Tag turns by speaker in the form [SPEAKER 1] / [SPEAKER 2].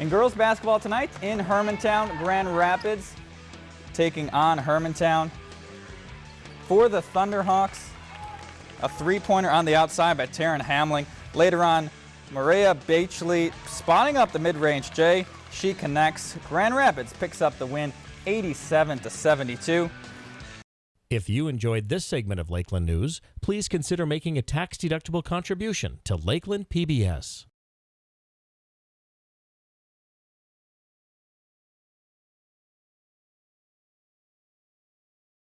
[SPEAKER 1] In girls basketball tonight in Hermantown, Grand Rapids taking on Hermantown. For the Thunderhawks, a three-pointer on the outside by Taryn Hamling. Later on, Maria Beachley spotting up the mid-range J. She connects. Grand Rapids picks up the win 87 to 72.
[SPEAKER 2] If you enjoyed this segment of Lakeland News, please consider making a tax-deductible contribution to Lakeland PBS.